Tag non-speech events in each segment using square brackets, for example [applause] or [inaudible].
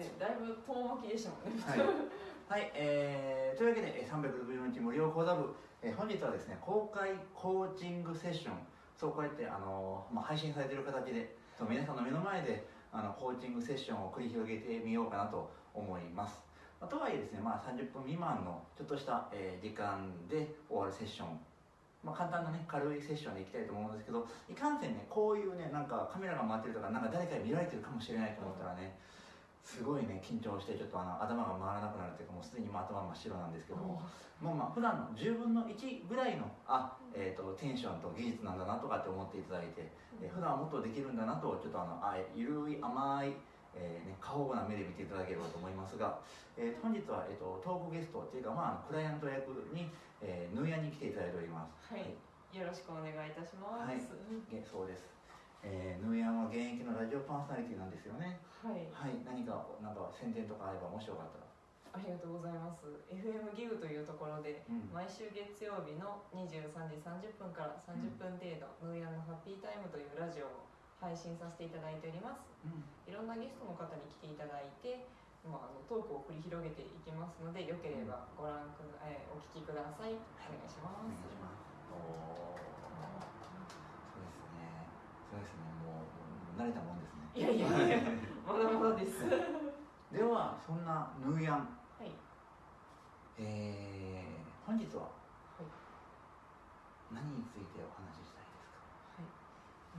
ねだいぶ遠巻きでしたもんね。はい、はいえー、というわけで364日無料講座部、えー本日はですね公開コーチングセッション。そうこうやって、あのまあ、配信されてる形でそう皆さんの目の前であのコーチングセッションを繰り広げてみようかなと思います、とはいえですね、まあ、30分未満のちょっとした、えー時間で終わるセッション。まあ、簡単なね軽いセッションでいきたいと思うんですけどいかんせんねこういうねなんかカメラが回ってるとかなんか誰かに見られてるかもしれないと思ったらねすごいね緊張してちょっとあの頭が回らなくなるというかもうすでにもう頭真っ白なんですけども。まあまあ普段の10分の1ぐらいのあ、えー、とテンションと技術なんだなとかって思っていただいて、えー普段はもっとできるんだなとちょっとあのあゆるい甘いえーね、過保護な目で見ていただければと思いますが、えー本日は、えー、とトークゲストっていうか、まあクライアント役に、えー、ヌーヤに来ていただいております。はい。よろしくお願いいたします。はい。げそうです、えー、ヌーヤンは現役のラジオパーソナリティなんですよね。はい。はい何かなんか宣伝とかあればもしよかったら。ありがとうございます。FM ギグというところで、うん。毎週月曜日の23時30分から30分程度、ヌーヤンのハッピータイムというラジオを配信させていただいております。うん。いろんなゲストの方に来ていただいて、まあ、あのトークを繰り広げていきますのでよければご覧くだ、えーお聞きください。お願いしまお願いすしますそうですね。もうもう慣れたもんですね。いやいや。い [laughs] やまだまだです。はではそんなヌーヤン。い。えー、本日ははい。何についてお話ししたいですか？はい、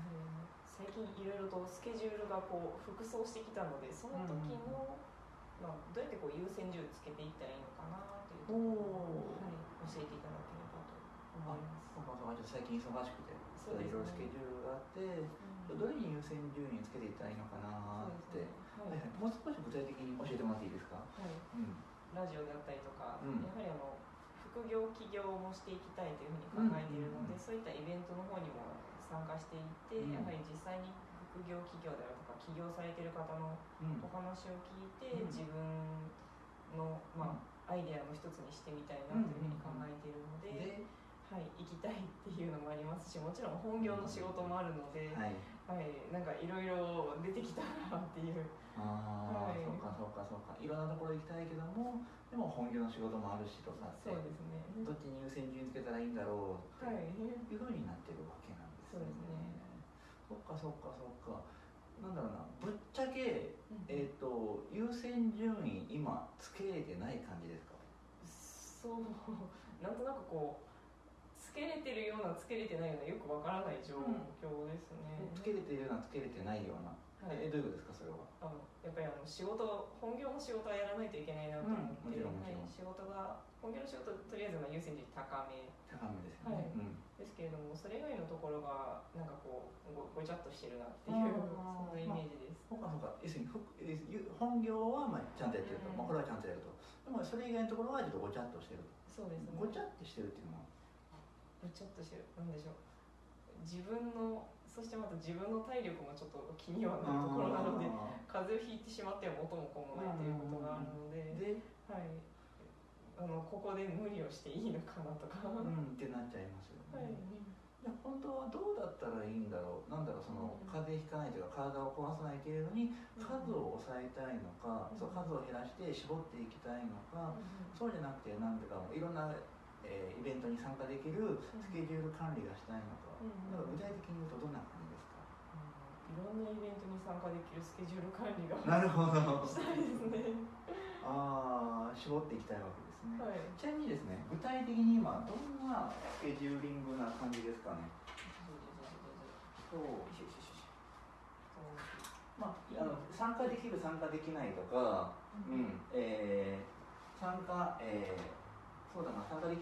うん。最近いろいろとスケジュールがこう複層してきたのでその時の、まあ、どうやってこう優先順位つけていったらいいのかなというところを、はい、教えていただければと思います。そうかそうか。ちょっと最近忙しくてそういろいろスケジュールがあってうん。どれに優先順位つけていったらいいのかなって、ね。はい。はいもう少し具体的に教えてもらっていいですか？はい、はいうん。ラジオであったりとか、うん。やはりあの副業起業もしていきたいというふうに考えているので、うんそういったイベントの方にも参加していって、うん。やはり実際に副業企業であるとか起業されている方のうん。お話を聞いて、うん。自分の、まあアイデアの一つにしてみたいなというふうに考えているので、ではい、行きたいっていうのもありますしもちろん本業の仕事もあるので、はい。はい、なんかいろいろ出てきたなっていう。ああ、はい。そうかそうかそうか。いろんなところ行きたいけどもでも本業の仕事もあるしとかってそうですね。どっちに優先順位つけたらいいんだろうってはい。いうふうになってるわけなんですそうですね。そっかそっかそっか。なんだろうな。ぶっちゃけ、えっと優先順位今つけれてない感じですか？そう。[laughs] なんとなくこうつけれてるようなつけれてないようなよくわからない状況ですね、つけれてるようなつけれてないような、はい。えどういうことですかそれは？あのやっぱりあの仕事本業の仕事はやらないといけないなと思って、うん。もちろんもちろん。はい、仕事が本業の仕事とりあえずまあ優先順位高め。高めですよね、はい。うん。ですけれどもそれ以外のところがなんかこうごごちゃっとしてるなっていうそんなイメージです、そうかそうか。要するにふえゆ本業はまあちゃんとやってると、うんまあ、これはちゃんとやると。でもそれ以外のところはちょっとごちゃっとしてるそうですね。ごちゃってしてるっていうのはごちゃっとしなんでしょう。自分のそしてまた自分の体力もちょっと気にはなるところなのであ風邪をひいてしまっては元も子もないということがあるので、ーではい。あのここで無理をしていいのかなとか、はうんってなっちゃいますよね、い。じゃあ本当はどうだったらいいんだろう。なんだろうそのうん。風邪ひかないというか体を壊さないけれどに数を抑えたいのか、うん。そう数を減らして絞っていきたいのか、そうじゃなくてなんていうかもういろんな、えーイベントに参加できるスケジュール管理がしたいのか,、うんなん。か具体的に言うとどんな感じですか、いろんなイベントに参加できるスケジュール管理が [laughs] なるほど。したいですね。ああ絞っていきたいわけですね、はい。ちなみにですね具体的に今どんなスケジューリングな感じですかね？そうまあ、あの参加できる参加できないとか、ううんんえー参加、えー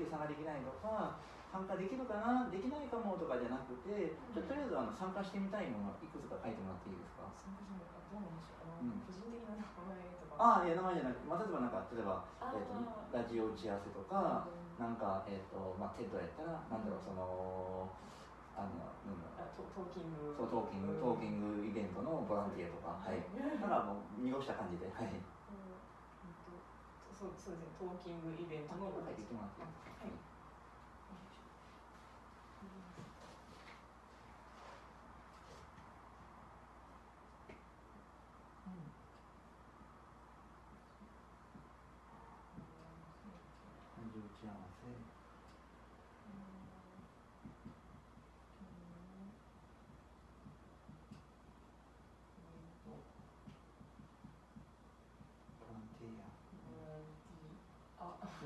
23ができないとか参加できるかなできないかもとかじゃなくてちょとりあえずあの参加してみたいものいくつか書いてもらっていいですか？参加してみかどうなんでしょう、あ個人的な名前とか。ああいや名前じゃなくまあ、例えばなんか例えば、えーとラジオ打ち合わせとかうん。なんかえっ、とまあテッドやったらなんだろうそのあのなんだろう。トトーキング。そうトーキングトーキングイベントのボランティアとかはい。だからもう濁した感じではい。そうそうですね。トーキングイベントのお手伝い。はい。打ち合わせ。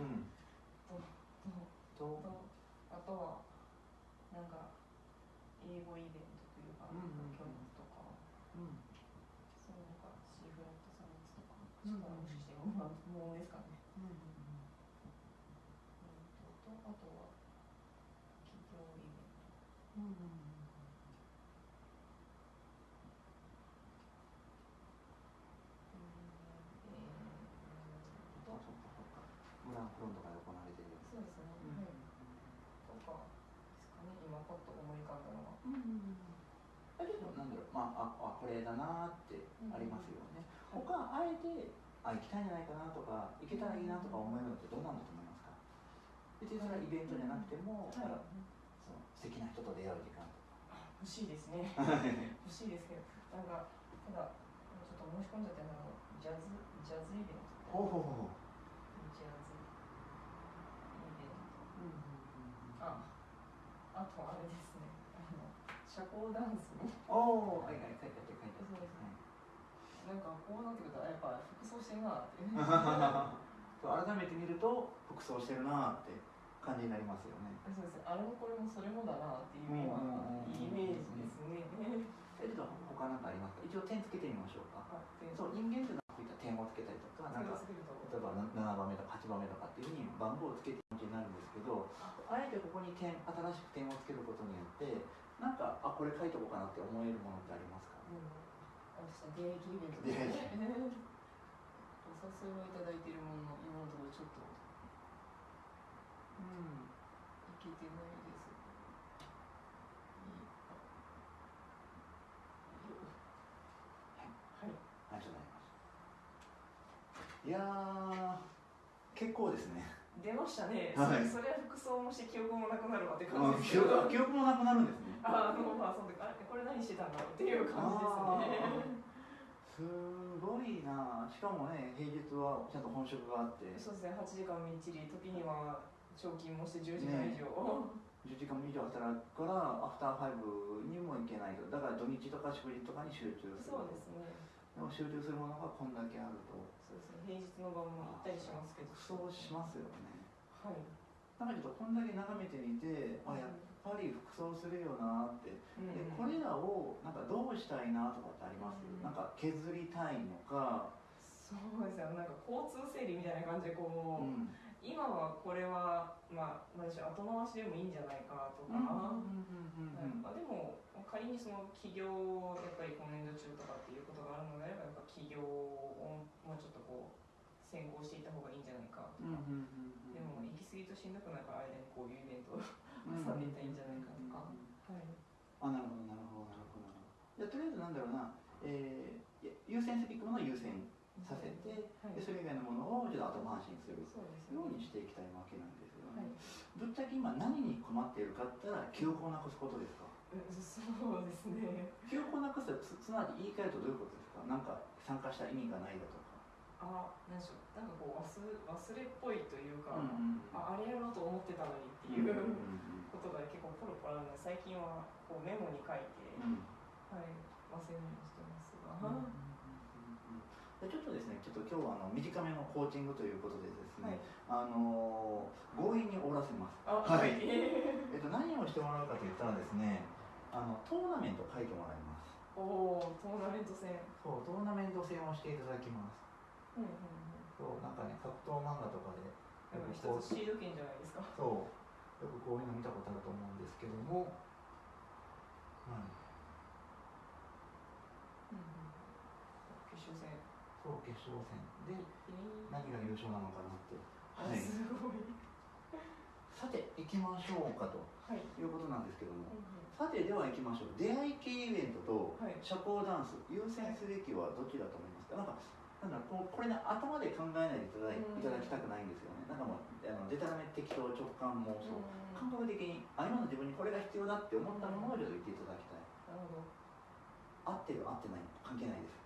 とととあとはなんか英語イベントというか、うんうんとかうん。その他シーフラットサイエンスとか、もしかしてまあもうですかね、うんうん、ととあとは企業イベントうんうんうんえー、あとそっかそっか村フロントが行われてるそうですね、うんはい。とかですかね今パッと思い浮かんだのは。うんだけどなんだろう。まあああこれだなーってありますよね、他あえてあ行きたいんじゃないかなとか行けたらいいなとか思えるのってどうなんだと思いますか？別にそれはイベントじゃなくても、はい。その素敵な人と出会う時間とあ欲しいですね。か欲しいですけどなんかただちょっと申し込んじゃってあのジャズジャズイベントほうほうほうジャズイベントうんああとあれですね。あの社交ダンスのおおはいはい書いてあって書いてあって。そうですね。なんかこうなってくるとやっぱ服装してるなって。[laughs] 改めて見ると服装してるなーって感じになりますよね。そうです。ねあれもこれもそれもだなっていうようなイメージですね。えっと他なんかありますか？一応点つけてみましょうか。そう人間って点をつけたりとかなんか例えばな7番目とか8番目とかっていうふうに番号をつけていく気になるんですけどあえてここに点新しく点をつけることによってなんかあこれ書いとこうかなって思えるものってありますか？うん。私は出会い系イベント。お誘いをいただいているものの今のところちょっとうん。いけてないありがとうございますいやー結構ですね。出ましたね、はい。それは服装もして記憶もなくなるわってあ感じです記憶記憶もなくなるんですね。ああのまあその時これ何してたんだろうっていう感じですね。すごいなしかもね平日はちゃんと本職があって。そうですね。8時間みっちり時には長勤もして10時間以上、10時間以上働くからアフターファイブにも行けないと。だから土日とか祝日とかに集中する。そうですね。でも集中するものがこんだけあるとそうですね。平日の晩も行ったりしますけど。そうしますよね。はい。なんかちょっとこんだけ眺めてみてあやっぱり服装するよなって。うんでこれらをなんかどうしたいなとかってあります、うん。なんか削りたいのか、そうですよ。なんか交通整理みたいな感じでこう、うん。今はこれはまあ何でしょう後回しでもいいんじゃないかとか、でも仮にその起業をやっぱり今年度中とかっていうことがあるのであればやっぱ起業をもうちょっとこう先行していった方がいいんじゃないかとか、でも行き過ぎとしんどくなるから間にこういうイベントを挟んでいったらいいんじゃないかとか、はいあなるほどなるほどなるほどなるほど。じゃあとりあえずなんだろうな、えー、優先すべきものを優先させて、はい。でそれ以外のものをちょっと後回しにするようね。にしていきたいわけなんですよはい。ね、ぶっちゃけ今何に困っているかって言ったら記憶をなくすことですか？うんそうですね。記憶をなくすつつまり言い換えるとどういうことですか？なんか参加した意味がないだとか。あなんでしょう。なんかこう忘忘れっぽいというか、うんああれやろうと思ってたのにっていうことが結構ポロポロあるので最近はこうメモに書いて、うん。はい、忘れるようにしてますが、でちょっとですね、ちょっと今日はあの短めのコーチングということでですはい。ね、あの強引に終わらせます。あはい。え [laughs] えっと何をしてもらうかと言ったらですね、あのトーナメント書いてもらいます。ーおおトーナメント戦。そう、トーナメント戦をしていただきます。うんうんうん。そう、なんかね、格闘漫画とかで、なんか一つシード権じゃないですか。そう、よくこういうの見たことあると思うんですけども、はい、うんうん決勝戦そう決勝戦でえー。何が優勝なのかなって。あはい。すごい。さて行きましょうかと。はい、いうことなんですけども。うんうん。さてでは行きましょう。出会い系イベントとはい。社交ダンス優先すべきはどちらと思いますか？なんかなんだろうこうこれね頭で考えないでいただいただきたくないんですよね。なんかもうあのデタラメ適当直感妄想。感覚的にあ今の自分にこれが必要だって思ったものをちょっと言っていただきたい。なるほど。合ってる合ってない関係ないです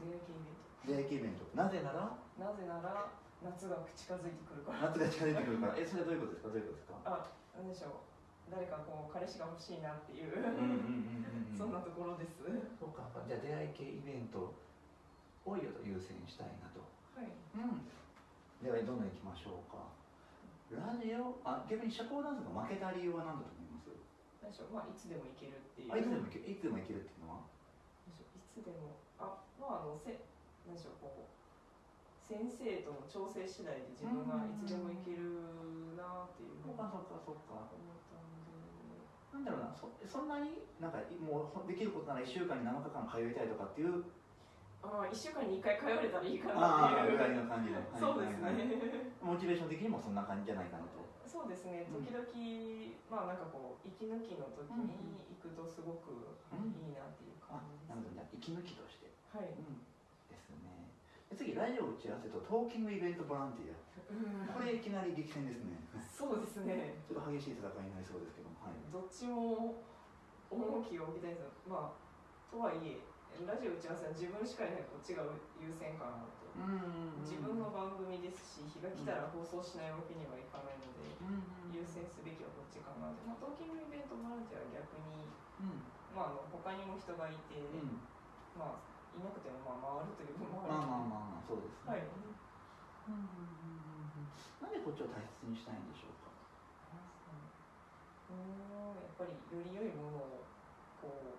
出会い系イベント。出会い系イベント。なぜなら？なぜなら夏が近づいてくるから。夏が近づいてくるから。えそれはどういうことですか？どういうことですか？あなんでしょう。誰かこう彼氏が欲しいなっていう、そんなところです。はそうか。じゃあ出会い系イベントを優先したいなと。い。うん。ではどんどんいきましょうか。ラジオ？あ逆に社交ダンスが負けた理由は何だと思います？なんでしょう。まあいつでもいけるっていう。あいつでもいけいつでもいけるっていうのは？なんでしょう。いつでもあまああのせなんでしょうこう先生との調整次第で自分がいつでもいけるなっていうふうに思ったんでなんだろうなそそんなになんかもうできることなら1週間に7日間通いたいとかっていうああ1週間に1回通われたらいいかなっていう。ぐらいの感じのそうですはいはいはい。ねモチベーション的にもそんな感じじゃないかなと。そうですね。うん。時々、まあなんかこう息抜きの時に行くとすごくうん。いいなっていうあ感じなるほど。じゃあ息抜きとして。はい、ですね。で次ラジオ打ち合わせとトーキングイベントボランティア。これいきなり激戦ですね。そうですね。ちょっと激しい戦いになりそうですけども。はい。どっちも重きを置きたいです。よまあとはいえラジオ打ち合わせは自分しかいないこっちが優先かなと。うん自分の番組ですし日が来たら放送しないわけにはいかないので優先すべきはこっちかなって、まあ、トーキングイベントボランティアは逆に、うん。まあ、あの他にも人がいて、うん。まあいなくてもまあ回るというのもまあある。まあまあまあそうですね。はい。なんでこっちを大切にしたいんでしょうか？うんやっぱりより良いものをこう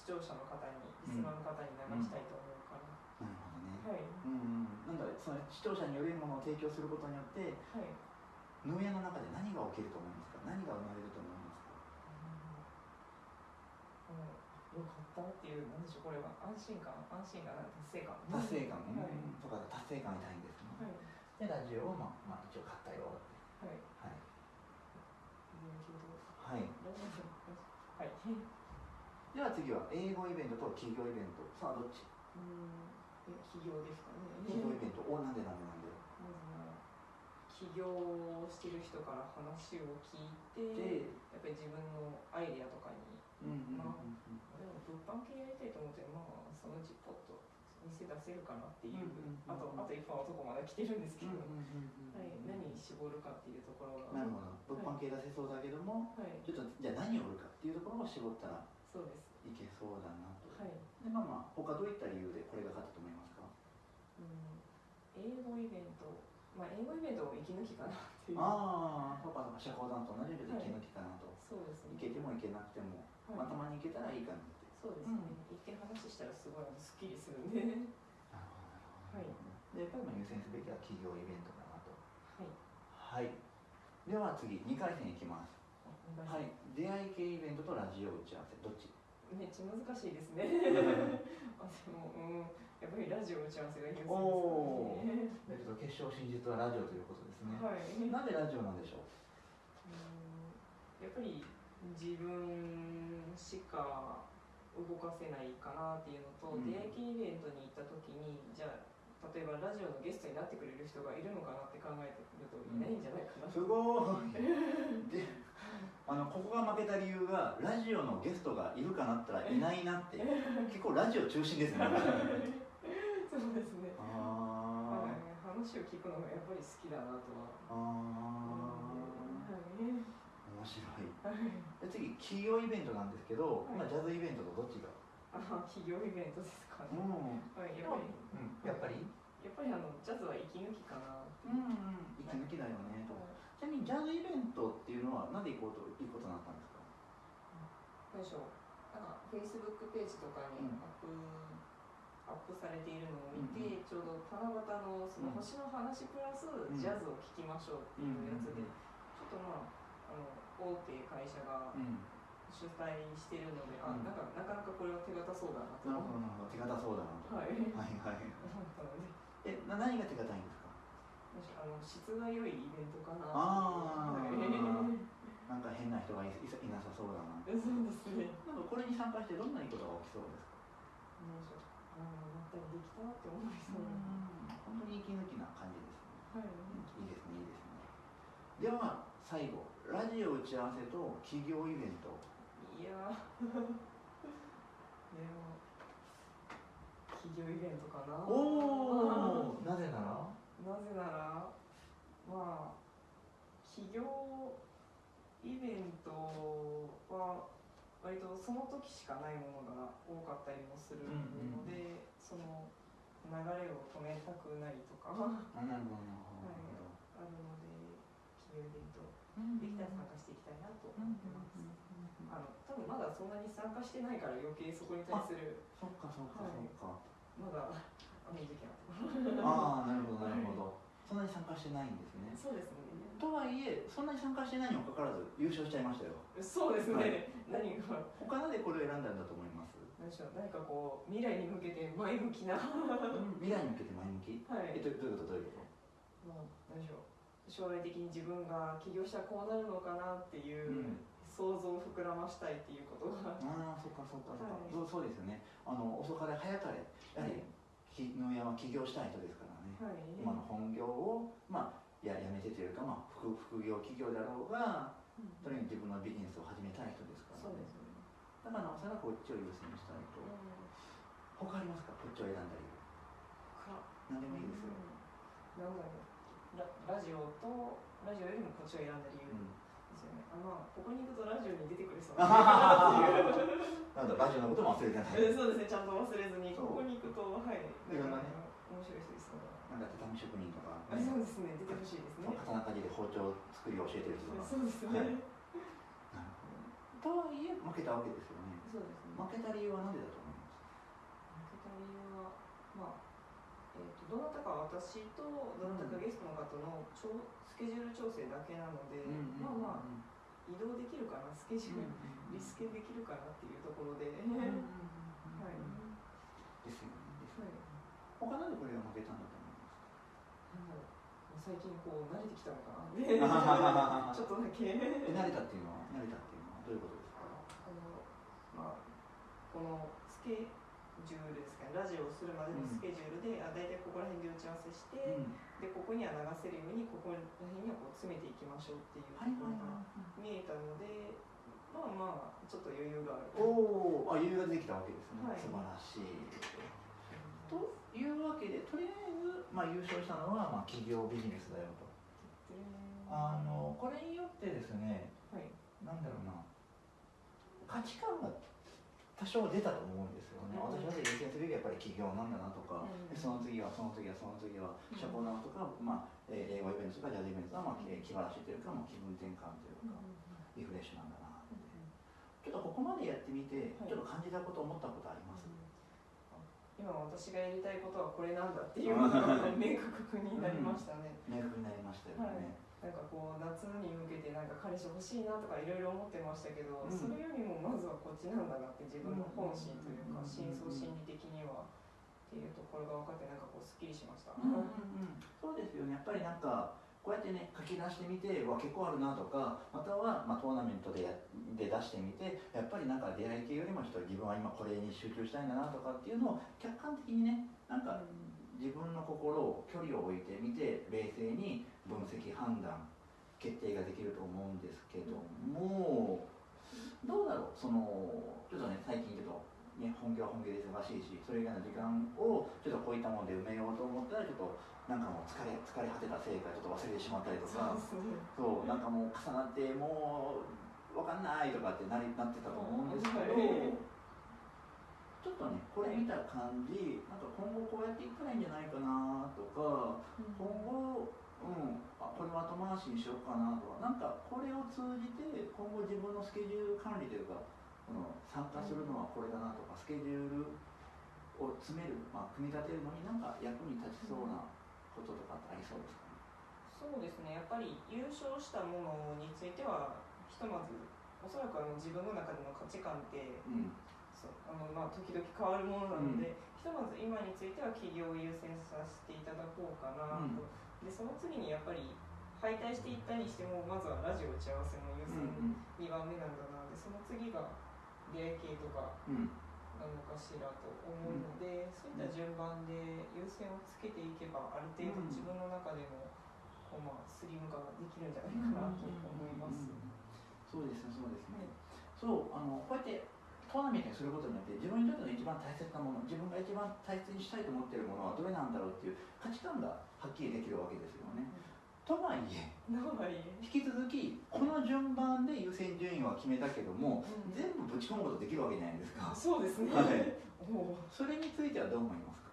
視聴者の方にリスナーの方に流したいと思うから、なるほどね。はい。うんうん。なんだその視聴者によりものを提供することによってはい。農園の中で何が起きると思いますか？何が生まれると思いますか？うん。よかったっていうなん。でしょうこれは安心感安心感達成感達成感、はいうん。とか達成感みたいん。ですね、はいでラジオを、まあまあ、一応買ったよはい、はいはい、はいでは次は英語イベントと企業イベント。さあどっち？うん。え企業ですかね。企業イベントおなんで。なんでなん。で起業をしてる人から話を聞いてでやっぱり自分のアイデアとかに。うんうんまあでも物販系やりたいと思ってまあそのうちポッと店出せるかなっていう、うんうんうんあとあと一本はとこまだ来てるんですけど、うんうんうんうんはい、何に絞るかっていうところが。なるほど。物販系出せそうだけども、はい。ちょっとじゃあ何を売るかっていうところを絞ったらそうです。いけそうだなと、はい、でまあまあ他どういった理由でこれが勝ったと思いますか？うん、英語イベント。まあ英語イベントも息抜きかなっていう。ああそうかそうか社交ダンスと同じようで息抜きかなと、そうですね。いけてもいけなくても、はい。まあ、たまにいけたらいいかなって。そうですね、一見話したらすごいすっきりするんでなるほどはい。でやっぱりまあ優先すべきは企業イベントかなと。はい。はい。では次2回戦いきますはい。い出会い系イベントとラジオ打ち合わせ。どっち？めっちゃ難しいですね。[laughs] あでも、うん、やっぱりラジオ打ち合わせが優先ですね。えっと決勝進出はラジオということですね、はい。なんでラジオなんでしょう？うん。やっぱり自分しか動かせないかなっていうのと、うん。出会い系イベントに行った時にじゃあ例えばラジオのゲストになってくれる人がいるのかなって考えてみるといないんじゃないかな、すごい。であのここが負けた理由がラジオのゲストがいるかなったらいないなって結構ラジオ中心ですね。[laughs] そうですね、あはい、話を聞くのがやっぱり好きだなとは。ー。あはい。ー面白い。はい。で次企業イベントなんですけど、はい。今ジャズイベントとどっちが？あ企業イベントですかね、ん。はい、やっぱり。うん、やっぱり？やっぱりあのジャズは息抜きかなう。んうん。息抜きだよねとちなみにジャズイベントっていうのはなんで行こうといいことになったんですか？何でしょうなんかフェイスブックページとかにうん。アップ、アップされているのを見て、うんちょうど七夕のその星の話プラスん。ジャズを聴きましょうっていうやつで、うんちょっとまああの大手会社がうん。主催してるので、あうん。なんかなかなかこれは手堅そうだなと。なるほどなるほど。手堅そうだなと。はい。はいはい。えな何が手堅いんですか？あの質が良いイベントかなあー。はいなんか変な人がいいなさそうだな。そうですね。なんかこれに参加してどんないいことが起きそうですか？何でしょうああまったりできたって思いそう。な、本当に息抜きな感じですね。はい。いいですねいいですね。では最後ラジオ打ち合わせと企業イベント。いやー。[laughs] でも企業イベントかな。おおなぜなら？なぜならまあ企業イベントは割とその時しかないものが多かったりもするので、うんうん、その流れを止めたくないとか。あなるほど、はい、あるので企業イベントできたら参加していきたいなと思ってます。あの多分まだそんなに参加してないから余計そこに対する。そっかそっかそっか、はい、まだあの時期ああなるほどなるほど、そんなに参加してないんですね。そうですね。とはいえそんなに参加してないにもかかわらず優勝しちゃいましたよ。そうですね、はい、何が。他のでこれを選んだんだと思います？何でしょう。何かこう未来に向けて前向きな。未来に向けて前向き？はい。えっとどういうこと？どういうこまあ何でしょう。将来的に自分が起業したらこうなるのかなっていう、想像を膨らましたいっていうことが。とああそっかそっかそっか、はい。そうそうですよね。あの遅かれ早かれ。やはり木野山は起業したい人ですからね、はい。今の本業をまあややめてというか、まあ、副副業企業であろうがうん。とにかく自分のビジネスを始めたい人ですからね。そうですね、だからなおさらこっちを優先したいとうん。他ありますか？こっちを選んだ理由か何でもいいですよ、なんだろう。ララジオとラジオよりもこっちを選んだ理由。うんよね、あまあここに行くとラジオに出てくれそう。なんだラジオのことも忘れてない。えそうですね。ちゃんと忘れずにここに行くとはい。いろんなね。面白い人ですねなんか畳職人とか、あそうですね。出てほしいですね。刀鍛冶で包丁作りを教えてる人とか。そうですね、はい。なるほど。とはいえ負けたわけですよね。そうですね。負けた理由は何でだと思います？負けた理由はまあどなたか私とどなたかゲストの方のちょスケジュール調整だけなので、まあまあ移動できるかなスケジュール、リスケできるかなっていうところで、うんはい、ですよねですよはい。なんでこれが負けたんだと思いますなんだろう最近こう慣れてきたのかなでちょっとだけ。え慣れたっていうのは慣れたっていうのはどういうことですか？あのまあこのスケジュールですかね。ラジオをするまでのスケジュールで、あ大体ここら辺で打ち合わせして、うん。でここには流せるようにここら辺にはこう詰めていきましょうっていうとはいころが見えたのでまあまあちょっと余裕がある。いおおあ余裕ができたわけですね、はい。素晴らしい。というわけでとりあえず、まあ、優勝したのは、まあ、企業ビジネスだよと。あのこれによってですねはい。なんだろうな。価値観が多少出たと思うんですよね、うん。私は優先すべきはやっぱり企業なんだなとか、その次はその次はその次は社交だなとか、まあえー、英語イベントとかジャズイベントは、まあ、えー気晴らしというか、まあ、気分転換というか、リフレッシュなんだなって。ちょっとここまでやってみて、はい。ちょっと感じたこと思ったことあります、今私がやりたいことはこれなんだっていうのが明確になりましたね、明確になりましたよね、なんかこう夏に向けてなんか彼氏欲しいなとかいろいろ思ってましたけど、うん。それよりもまずはこっちなんだなって自分の本心というかうん。深層心理的にはっていうところが分かってなんかこうすっきりしました、うんうんうん、そうですよね。やっぱりなんかこうやってね書き出してみてわ結構あるなとかまたは、まあ、トーナメントでやで出してみてやっぱりなんか出会い系よりもちょっと自分は今これに集中したいんだなとかっていうのを客観的にねなんか自分の心を距離を置いてみて冷静に分析判断決定ができると思うんですけどもどうだろう？そのちょっとね最近ちょっと、ね、本業は本業で忙しいしそれ以外の時間をちょっとこういったもので埋めようと思ちょっとなんかもう疲れ疲れ果てたせいかちょっと忘れてしまったりとかそうなんかもう重なってもう分かんないとかってなりなってたと思うんですけど、はい。ちょっとねこれ見た感じなんか今後こうやっていったらいいんじゃないかなとか今後うんあこれは後回しにしようかなとかなんかこれを通じて今後自分のスケジュール管理というかこの参加するのはこれだなとかスケジュールを詰める、まあ、組み立てるのになんか役に立ちそうなこととかってありそうですかね？そうですね。やっぱり優勝したものについてはひとまずおそらくあの自分の中での価値観ってうん。そうあのまあ時々変わるものなので、ひとまず今については企業を優先させていただこうかなと、でその次にやっぱり敗退していったにしてもまずはラジオ打ち合わせの優先うん2番目なんだな。でその次が出会い系とか。うんなのかしらと思うので、そういった順番で優先をつけていけばある程度自分の中でもこう、まあ、スリム化ができるんじゃないかなと思います。そうですねそうですね、そうあのこうやってトーナメントにすることによって自分にとっての一番大切なもの自分が一番大切にしたいと思っているものはどれなんだろうっていう価値観がはっきりできるわけですよね。とはいえ引き続きこの順番で優先順位は決めたけども、うん。全部ぶち込むことできるわけじゃないですか。そうですね。はい、それについてはどう思いますか？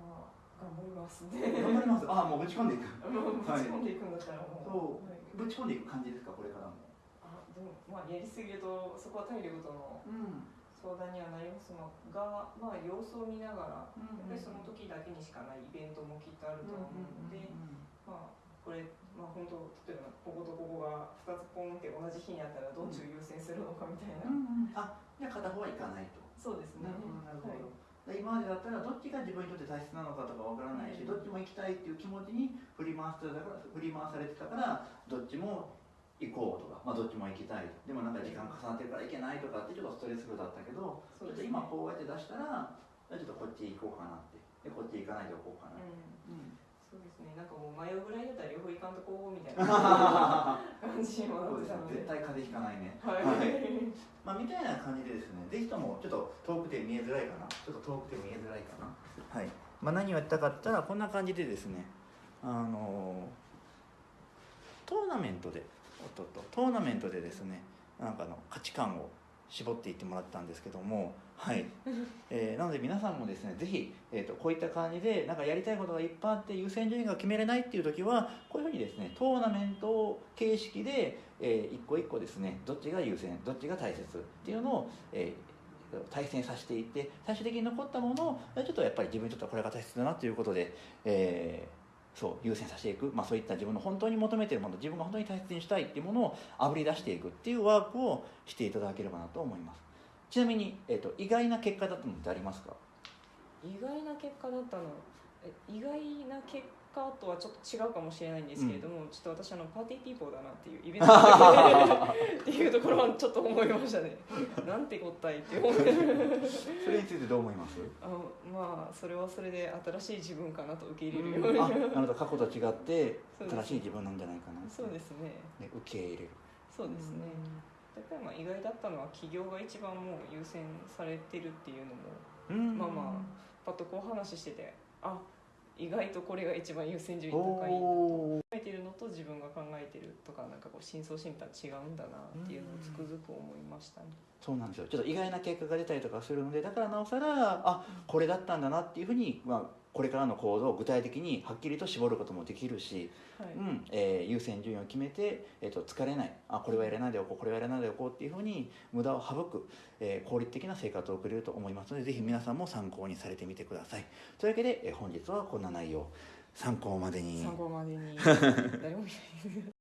まあ頑張りますね。頑張ります。あもうぶち込んでいく。[laughs] もうぶち込んでいくんだったらもそう。はい。ぶち込んでいく感じですか？これからも。あでもまあやりすぎるとそこは体力とのうん。相談にはなりますのがまあ様子を見ながらやっぱりその時だけにしかないイベントもきっとあると思うので、まあこれまあ本当例えばこことここが2つポンって同じ日にあったらどっちを優先するのかみたいな、うんうんあじゃあ片方は行かないと。そうですね。なるほどなるほど、はい。で今までだったらどっちが自分にとって大切なのかとかわからないし、うん。どっちも行きたいっていう気持ちに振り回してたから振り回されてたからどっちも行こうとか、まあ、どっちも行きたい。でもなんか時間重なってるから行けないとかってちょっとストレスフルだったけどちょっと今こうやって出したらちょっとこっち行こうかなって。でこっち行かないでおこうかな、うん。うんそうですね。なんかもう迷うぐらいだったら両方行かんとこうみたいな。[laughs] 感じにもそうなってたので。ですね。絶対風邪ひかないね。はい、[laughs] まあ、みたいな感じでですね、ぜひともちょっと遠くて見えづらいかな、ちょっと遠くて見えづらいかな。はい。まあ、何をやったかったら、こんな感じでですね、あのトーナメントで、おっとっと、トーナメントでですね、なんかの価値観を絞っていってもらったんですけども、はい。えーなので皆さんもですね、ぜひ、えー、とこういった感じで、なんかやりたいことがいっぱいあって、優先順位が決めれないっていう時は、こういうふうにですね、トーナメント形式で、えー一個一個ですねどっちが優先どっちが大切っていうのを、えー対戦させていって最終的に残ったものをちょっとやっぱり自分にとってはこれが大切だなということで、えーそう優先させていく、まあ、そういった自分の本当に求めているもの自分が本当に大切にしたいっていうものをあぶり出していくっていうワークをしていただければなと思いますちなみに、えー、と意外な結果だったのってありますか？意外な結果だったの？え意外な結果とはちょっと違うかもしれないんですけれども、ちょっと私あのパーティーピーポーだなっていうイベント [laughs] っていうところはちょっと思いましたね。[laughs] なんてこったいって思ってそれについてどう思います？あのまあそれはそれで新しい自分かなと受け入れるように、あなるほど過去と違って新しい自分なんじゃないかなそうですね。ね受け入れる。そうですね、やっぱりまあ意外だったのは企業が一番もう優先されてるっていうのもうんまあまパッとこう話しててあ意外とこれが一番優先順位高いおー考えてるのと自分が考えてるとかなんかこう深層心理とは違うんだなっていうのをつくづく思いましたね。そうなんですよちょっと意外な結果が出たりとかするのでだからなおさらあこれだったんだなっていうふうに、まあ、これからの行動を具体的にはっきりと絞ることもできるし、はい。うんえー優先順位を決めて、えー、と疲れない。あこれはやらないでおこうこれはやらないでおこうっていうふうに無駄を省く、えー効率的な生活を送れると思いますのでぜひ皆さんも参考にされてみてください。というわけで、えー本日はこんな内容。参考までに。参考までに。[laughs] 誰